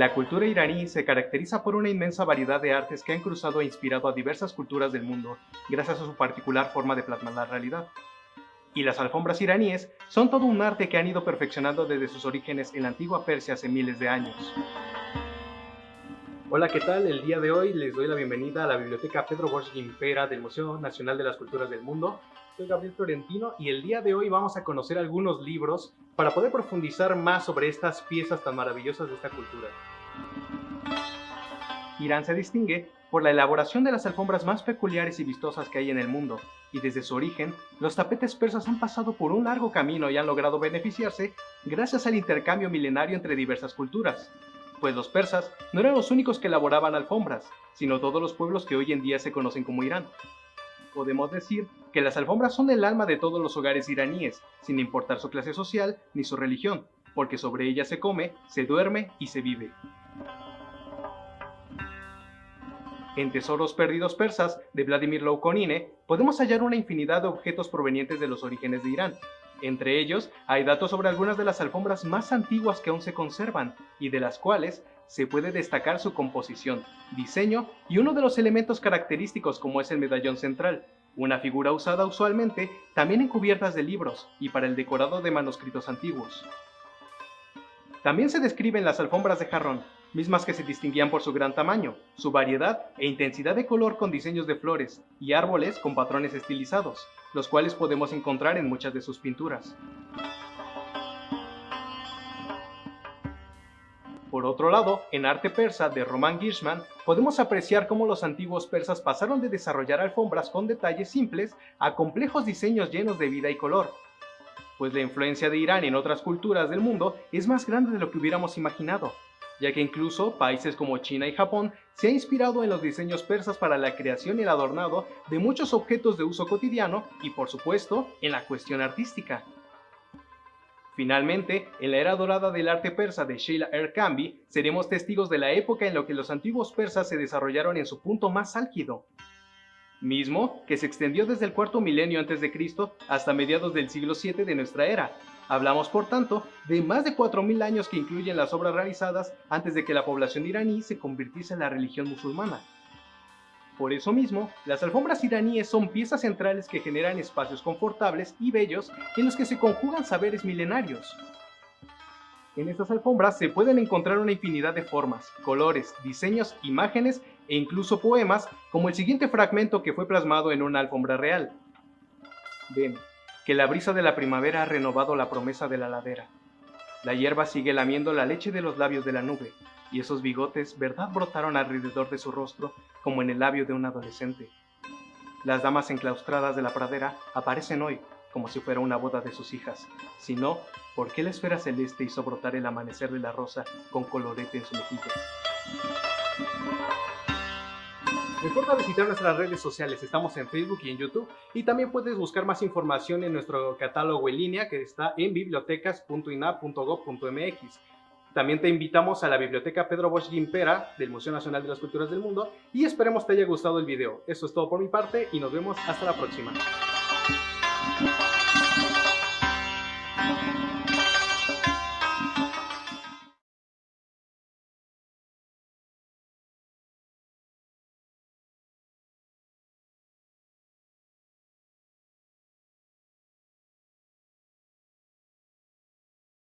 La cultura iraní se caracteriza por una inmensa variedad de artes que han cruzado e inspirado a diversas culturas del mundo, gracias a su particular forma de plasmar la realidad. Y las alfombras iraníes son todo un arte que han ido perfeccionando desde sus orígenes en la antigua Persia hace miles de años. Hola, ¿qué tal? El día de hoy les doy la bienvenida a la Biblioteca Pedro Bosch Gimpera del Museo Nacional de las Culturas del Mundo. Soy Gabriel Florentino y el día de hoy vamos a conocer algunos libros para poder profundizar más sobre estas piezas tan maravillosas de esta cultura. Irán se distingue por la elaboración de las alfombras más peculiares y vistosas que hay en el mundo, y desde su origen, los tapetes persas han pasado por un largo camino y han logrado beneficiarse gracias al intercambio milenario entre diversas culturas, pues los persas no eran los únicos que elaboraban alfombras, sino todos los pueblos que hoy en día se conocen como Irán podemos decir que las alfombras son el alma de todos los hogares iraníes, sin importar su clase social ni su religión, porque sobre ellas se come, se duerme y se vive. En Tesoros Perdidos Persas de Vladimir Loukonine podemos hallar una infinidad de objetos provenientes de los orígenes de Irán. Entre ellos hay datos sobre algunas de las alfombras más antiguas que aún se conservan y de las cuales se puede destacar su composición, diseño y uno de los elementos característicos como es el medallón central, una figura usada usualmente también en cubiertas de libros y para el decorado de manuscritos antiguos. También se describen las alfombras de jarrón, mismas que se distinguían por su gran tamaño, su variedad e intensidad de color con diseños de flores y árboles con patrones estilizados, los cuales podemos encontrar en muchas de sus pinturas. Por otro lado, en arte persa de Roman Gishman, podemos apreciar cómo los antiguos persas pasaron de desarrollar alfombras con detalles simples a complejos diseños llenos de vida y color. Pues la influencia de Irán en otras culturas del mundo es más grande de lo que hubiéramos imaginado, ya que incluso países como China y Japón se han inspirado en los diseños persas para la creación y el adornado de muchos objetos de uso cotidiano y por supuesto en la cuestión artística. Finalmente, en la era dorada del arte persa de Sheila Erkambi, seremos testigos de la época en la que los antiguos persas se desarrollaron en su punto más álgido, mismo que se extendió desde el cuarto milenio antes de Cristo hasta mediados del siglo VII de nuestra era. Hablamos, por tanto, de más de 4.000 años que incluyen las obras realizadas antes de que la población iraní se convirtiese en la religión musulmana. Por eso mismo, las alfombras iraníes son piezas centrales que generan espacios confortables y bellos en los que se conjugan saberes milenarios. En estas alfombras se pueden encontrar una infinidad de formas, colores, diseños, imágenes e incluso poemas, como el siguiente fragmento que fue plasmado en una alfombra real. Ven, que la brisa de la primavera ha renovado la promesa de la ladera. La hierba sigue lamiendo la leche de los labios de la nube, y esos bigotes, verdad, brotaron alrededor de su rostro como en el labio de un adolescente. Las damas enclaustradas de la pradera aparecen hoy como si fuera una boda de sus hijas. Si no, ¿por qué la esfera celeste hizo brotar el amanecer de la rosa con colorete en su mejilla? Recuerda visitar nuestras redes sociales, estamos en Facebook y en YouTube y también puedes buscar más información en nuestro catálogo en línea que está en bibliotecas.ina.gov.mx. También te invitamos a la Biblioteca Pedro Bosch Gimpera del Museo Nacional de las Culturas del Mundo y esperemos te haya gustado el video. Eso es todo por mi parte y nos vemos hasta la próxima.